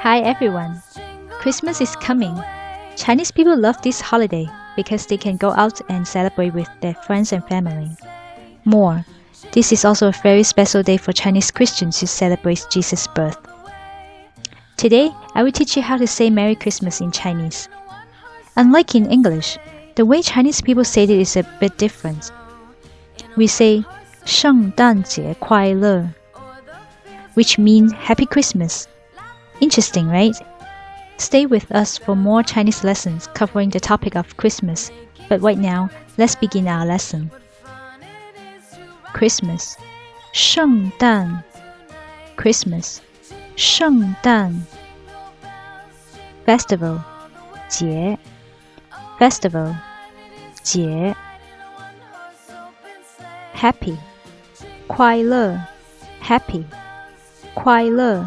Hi everyone! Christmas is coming. Chinese people love this holiday because they can go out and celebrate with their friends and family. More, this is also a very special day for Chinese Christians who celebrate Jesus' birth. Today, I will teach you how to say Merry Christmas in Chinese. Unlike in English, the way Chinese people say it is a bit different. We say 圣诞节快乐 which means Happy Christmas. Interesting, right? Stay with us for more Chinese lessons covering the topic of Christmas. But right now, let's begin our lesson. Christmas, 圣诞 Christmas, 圣诞 Festival, 节 Festival, 节 Happy, 快乐 Happy 快乐.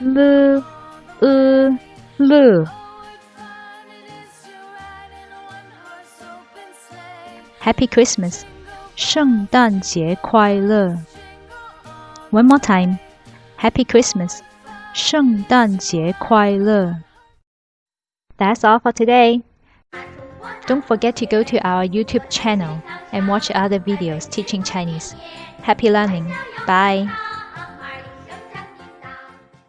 ，l e l Happy Christmas，圣诞节快乐。One more time, Happy Christmas，圣诞节快乐。That's all for today. Don't forget to go to our YouTube channel and watch other videos teaching Chinese. Happy learning. Bye.